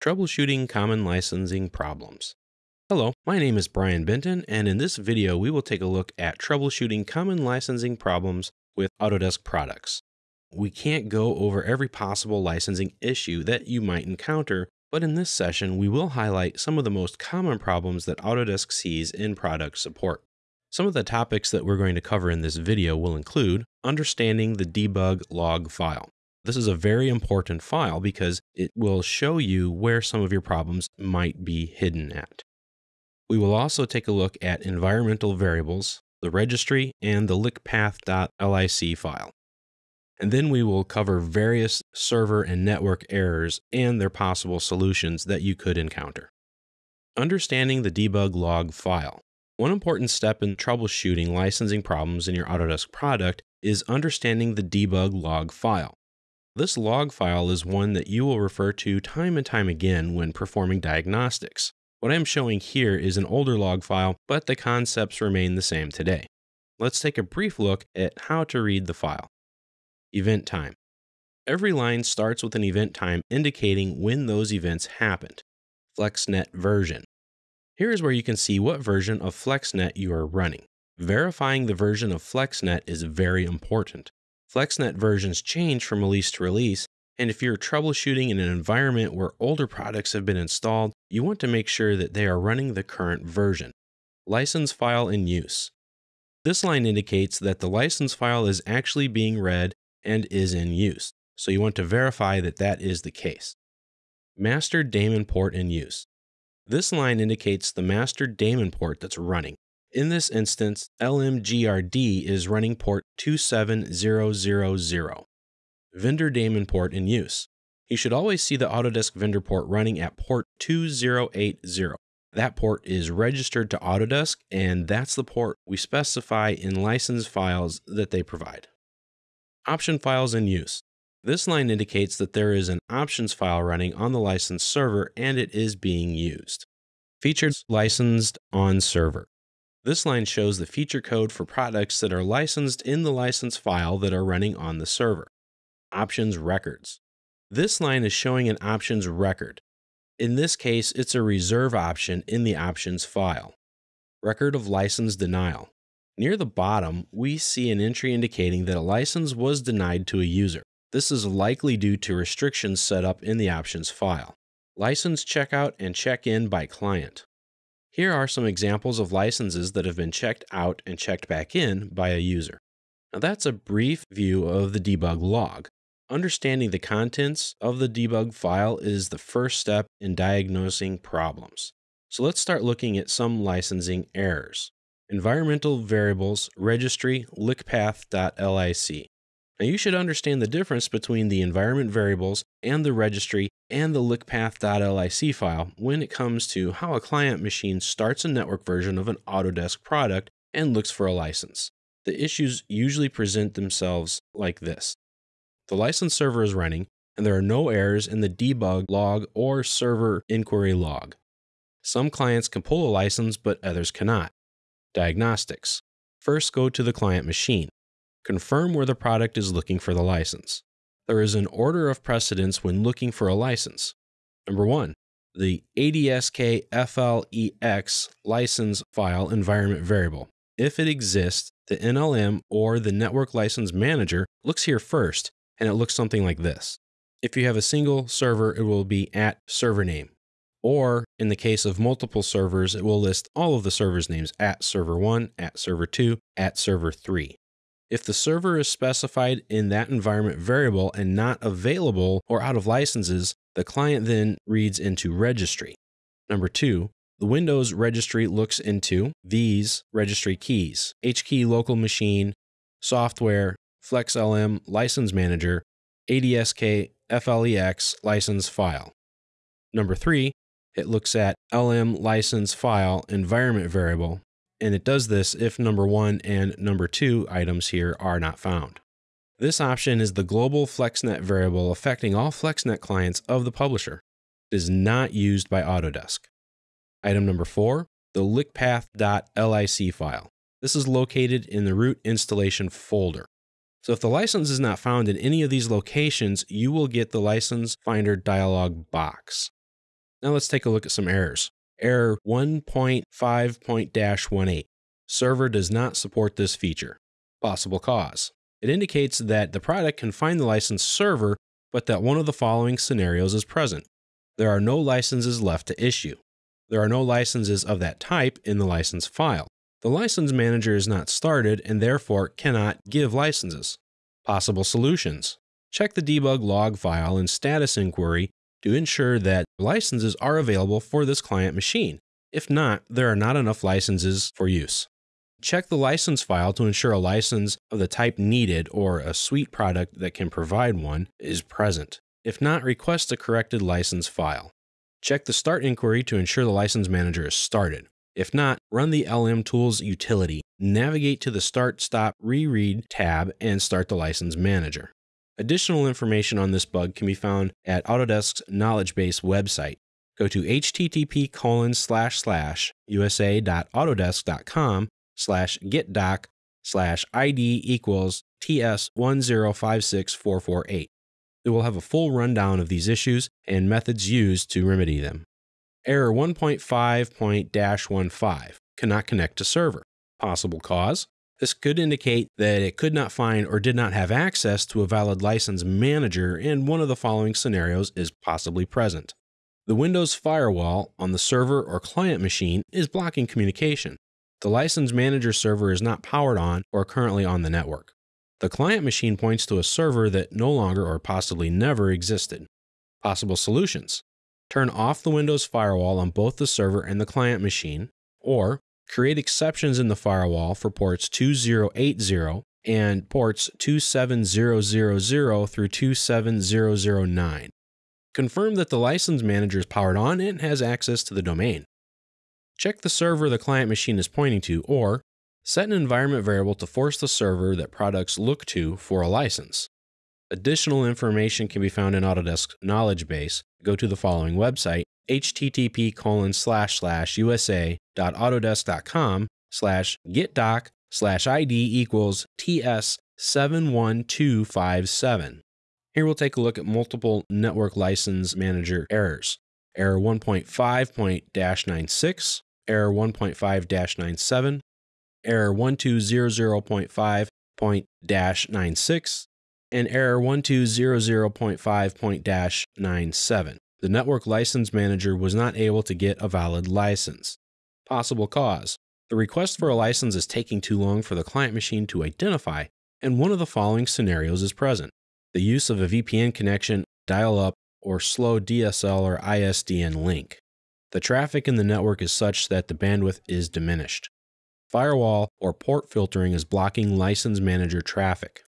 Troubleshooting Common Licensing Problems. Hello, my name is Brian Benton, and in this video we will take a look at troubleshooting common licensing problems with Autodesk products. We can't go over every possible licensing issue that you might encounter, but in this session we will highlight some of the most common problems that Autodesk sees in product support. Some of the topics that we're going to cover in this video will include understanding the debug log file. This is a very important file because it will show you where some of your problems might be hidden at. We will also take a look at environmental variables, the registry, and the licpath.lic file. And then we will cover various server and network errors and their possible solutions that you could encounter. Understanding the debug log file. One important step in troubleshooting licensing problems in your Autodesk product is understanding the debug log file. This log file is one that you will refer to time and time again when performing diagnostics. What I'm showing here is an older log file, but the concepts remain the same today. Let's take a brief look at how to read the file. Event time. Every line starts with an event time indicating when those events happened. FlexNet version. Here is where you can see what version of FlexNet you are running. Verifying the version of FlexNet is very important. FlexNet versions change from release to release, and if you're troubleshooting in an environment where older products have been installed, you want to make sure that they are running the current version. License file in use. This line indicates that the license file is actually being read and is in use, so you want to verify that that is the case. Master daemon port in use. This line indicates the master daemon port that's running. In this instance, LMGRD is running port 27000. Vendor daemon port in use. You should always see the Autodesk vendor port running at port 2080. That port is registered to Autodesk, and that's the port we specify in license files that they provide. Option files in use. This line indicates that there is an options file running on the license server and it is being used. Features licensed on server. This line shows the feature code for products that are licensed in the license file that are running on the server. Options records. This line is showing an options record. In this case, it's a reserve option in the options file. Record of license denial. Near the bottom, we see an entry indicating that a license was denied to a user. This is likely due to restrictions set up in the options file. License checkout and check-in by client. Here are some examples of licenses that have been checked out and checked back in by a user. Now that's a brief view of the debug log. Understanding the contents of the debug file is the first step in diagnosing problems. So let's start looking at some licensing errors. Environmental variables registry licpath.lic. Now you should understand the difference between the environment variables and the registry and the licpath.lic file when it comes to how a client machine starts a network version of an Autodesk product and looks for a license. The issues usually present themselves like this. The license server is running and there are no errors in the debug log or server inquiry log. Some clients can pull a license, but others cannot. Diagnostics. First, go to the client machine. Confirm where the product is looking for the license. There is an order of precedence when looking for a license. Number one, the ADSK FLEX license file environment variable. If it exists, the NLM or the network license manager looks here first, and it looks something like this. If you have a single server, it will be at server name. Or in the case of multiple servers, it will list all of the servers' names at server 1, at server 2, at server 3. If the server is specified in that environment variable and not available or out of licenses, the client then reads into registry. Number two, the Windows registry looks into these registry keys HKey local machine, software, FlexLM license manager, ADSK FLEX license file. Number three, it looks at LM license file environment variable and it does this if number one and number two items here are not found. This option is the global FlexNet variable affecting all FlexNet clients of the publisher. It is not used by Autodesk. Item number four, the licpath.lic file. This is located in the root installation folder. So if the license is not found in any of these locations, you will get the license finder dialog box. Now let's take a look at some errors. Error 1.5.18 Server does not support this feature. Possible cause. It indicates that the product can find the licensed server, but that one of the following scenarios is present. There are no licenses left to issue. There are no licenses of that type in the license file. The license manager is not started and therefore cannot give licenses. Possible solutions. Check the debug log file and status inquiry to ensure that licenses are available for this client machine. If not, there are not enough licenses for use. Check the license file to ensure a license of the type needed or a suite product that can provide one is present. If not, request a corrected license file. Check the start inquiry to ensure the license manager is started. If not, run the LM Tools utility, navigate to the Start Stop Reread tab, and start the license manager. Additional information on this bug can be found at Autodesk's knowledge base website. Go to http colon slash slash usa.autodesk.com slash getdoc slash id equals ts1056448. It will have a full rundown of these issues and methods used to remedy them. Error 1.5.15 cannot connect to server. Possible cause this could indicate that it could not find or did not have access to a valid license manager, and one of the following scenarios is possibly present. The Windows firewall on the server or client machine is blocking communication. The license manager server is not powered on or currently on the network. The client machine points to a server that no longer or possibly never existed. Possible solutions turn off the Windows firewall on both the server and the client machine, or create exceptions in the firewall for ports 2080 and ports 27000 through 27009. Confirm that the license manager is powered on and has access to the domain. Check the server the client machine is pointing to, or set an environment variable to force the server that products look to for a license. Additional information can be found in Autodesk's knowledge base. Go to the following website http colon slash slash usa.autodesk.com slash getdoc slash id equals ts 71257. Here we'll take a look at multiple network license manager errors. Error 1.5.96, error 1.5-97, error 1200.5.96, and error 1200.5.97 the network license manager was not able to get a valid license. Possible cause the request for a license is taking too long for the client machine to identify, and one of the following scenarios is present the use of a VPN connection, dial up, or slow DSL or ISDN link. The traffic in the network is such that the bandwidth is diminished. Firewall or port filtering is blocking license manager traffic.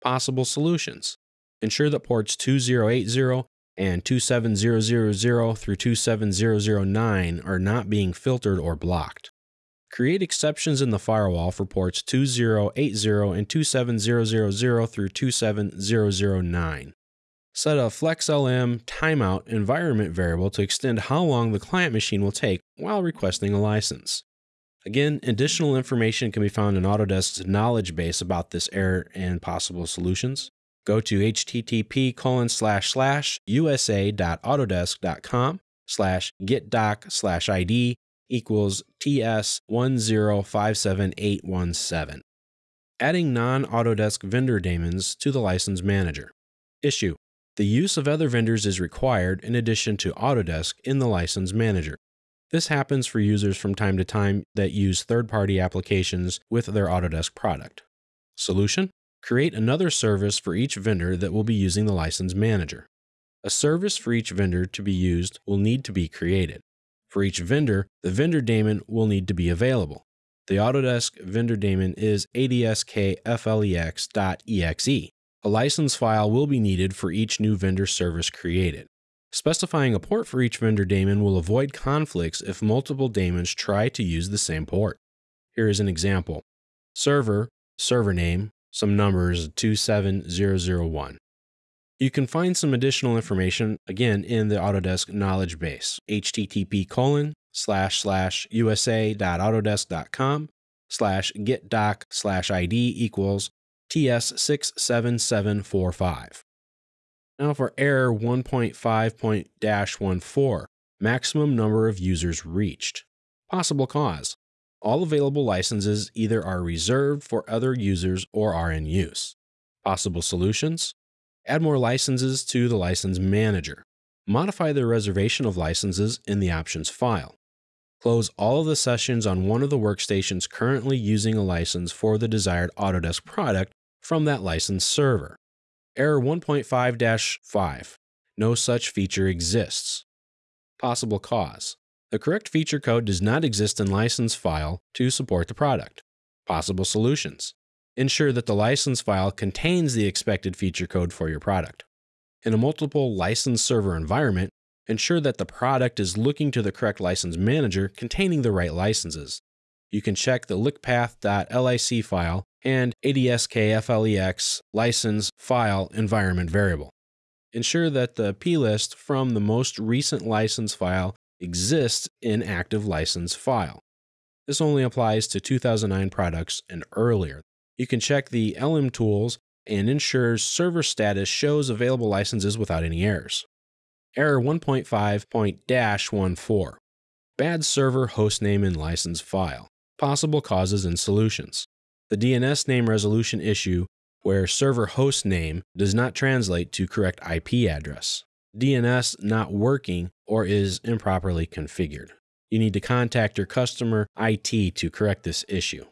Possible solutions ensure that ports 2080 and 27000 through 27009 are not being filtered or blocked. Create exceptions in the firewall for ports 2080 and 27000 through 27009. Set a FlexLM timeout environment variable to extend how long the client machine will take while requesting a license. Again, additional information can be found in Autodesk's knowledge base about this error and possible solutions go to http colon slash slash usa.autodesk.com slash getdoc slash id equals ts 1057817. Adding non-Autodesk vendor daemons to the license manager. Issue. The use of other vendors is required in addition to Autodesk in the license manager. This happens for users from time to time that use third party applications with their Autodesk product. Solution Create another service for each vendor that will be using the license manager. A service for each vendor to be used will need to be created. For each vendor, the vendor daemon will need to be available. The Autodesk vendor daemon is adskflex.exe. A license file will be needed for each new vendor service created. Specifying a port for each vendor daemon will avoid conflicts if multiple daemons try to use the same port. Here is an example. Server, server name, some numbers 27001. You can find some additional information again in the Autodesk knowledge base, http colon slash slash usa.autodesk.com slash getdoc slash id equals ts67745. Now for error 1.5.14, maximum number of users reached. Possible cause all available licenses either are reserved for other users or are in use. Possible solutions add more licenses to the license manager, modify the reservation of licenses in the options file, close all of the sessions on one of the workstations currently using a license for the desired Autodesk product from that license server. Error 1.5 5. No such feature exists. Possible cause. The correct feature code does not exist in license file to support the product. Possible solutions. Ensure that the license file contains the expected feature code for your product. In a multiple license server environment, ensure that the product is looking to the correct license manager containing the right licenses. You can check the licpath.lic file and ADSKFLEX license file environment variable. Ensure that the plist from the most recent license file exists in active license file. This only applies to 2009 products and earlier. You can check the LM tools and ensure server status shows available licenses without any errors. Error 1.5.14 Bad server hostname and license file. Possible causes and solutions. The DNS name resolution issue where server host name does not translate to correct IP address. DNS not working or is improperly configured. You need to contact your customer IT to correct this issue.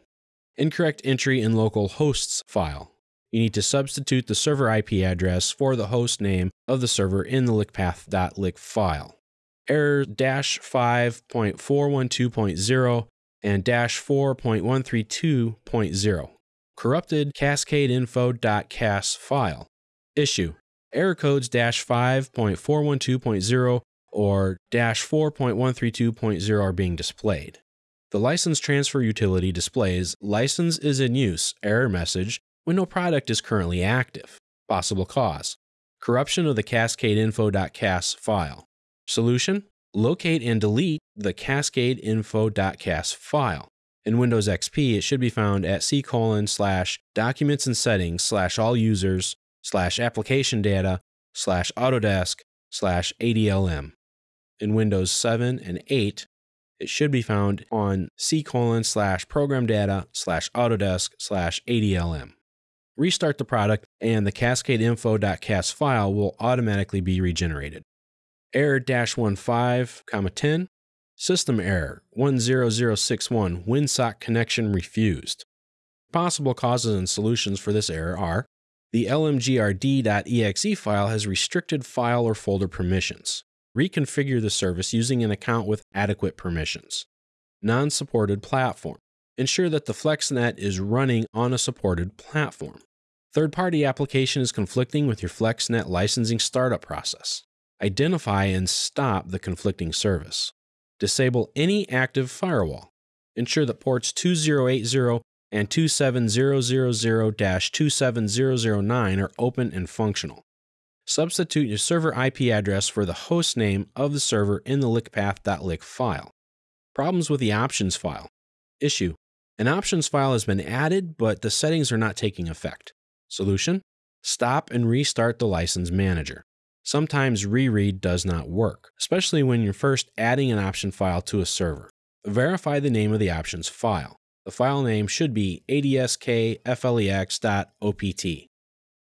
Incorrect entry in local hosts file you need to substitute the server IP address for the host name of the server in the licpath.lic file. Error 5.412.0 and dash 4.132.0. Corrupted cascadeinfo.cas file. Issue. Error codes dash 5.412.0 or dash 4.132.0 are being displayed. The license transfer utility displays license is in use error message when no product is currently active. Possible cause corruption of the cascadeinfo.cas file. Solution locate and delete the cascadeinfo.cas file. In Windows XP, it should be found at c colon slash documents and settings slash all users slash application data slash Autodesk slash ADLM. In Windows 7 and 8, it should be found on c colon slash program data slash Autodesk slash ADLM restart the product, and the cascadeinfo.cas file will automatically be regenerated. Error dash 15, 10, system error 10061 WinSock connection refused. Possible causes and solutions for this error are the lmgrd.exe file has restricted file or folder permissions. Reconfigure the service using an account with adequate permissions. Non supported platform ensure that the FlexNet is running on a supported platform. Third party application is conflicting with your FlexNet licensing startup process. Identify and stop the conflicting service. Disable any active firewall. Ensure that ports 2080 and 27000 27009 are open and functional. Substitute your server IP address for the host name of the server in the licpath.lic file. Problems with the options file. Issue an options file has been added, but the settings are not taking effect. Solution Stop and restart the license manager. Sometimes reread does not work, especially when you're first adding an option file to a server. Verify the name of the options file. The file name should be adskflex.opt.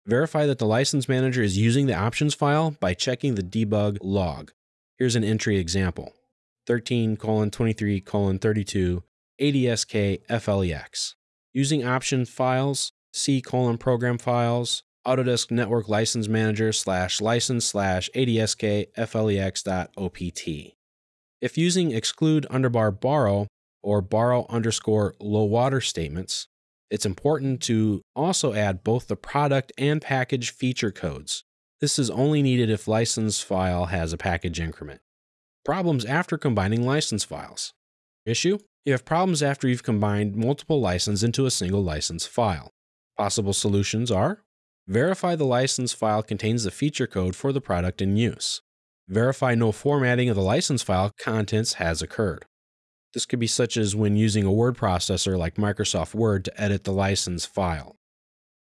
Verify that the license manager is using the options file by checking the debug log. Here's an entry example 13 23 32 ADSK FLEX. Using option files, C colon program files, Autodesk Network License Manager slash license slash ADSK FLEX.opt. If using exclude underbar borrow or borrow underscore low water statements, it's important to also add both the product and package feature codes. This is only needed if license file has a package increment. Problems after combining license files. Issue you have problems after you've combined multiple licenses into a single license file. Possible solutions are verify the license file contains the feature code for the product in use. Verify no formatting of the license file contents has occurred. This could be such as when using a word processor like Microsoft Word to edit the license file.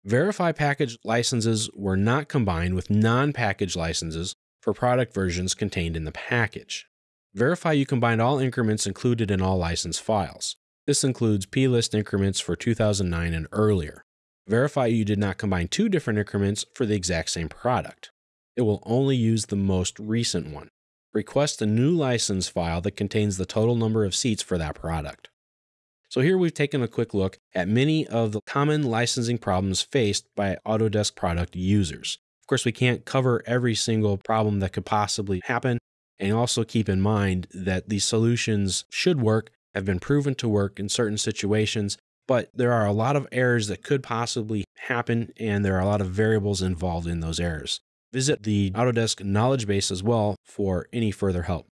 Verify package licenses were not combined with non package licenses for product versions contained in the package. Verify you combined all increments included in all license files. This includes plist increments for 2009 and earlier. Verify you did not combine two different increments for the exact same product. It will only use the most recent one. Request a new license file that contains the total number of seats for that product. So here we've taken a quick look at many of the common licensing problems faced by Autodesk product users. Of course, we can't cover every single problem that could possibly happen, and also keep in mind that these solutions should work, have been proven to work in certain situations, but there are a lot of errors that could possibly happen, and there are a lot of variables involved in those errors. Visit the Autodesk knowledge base as well for any further help.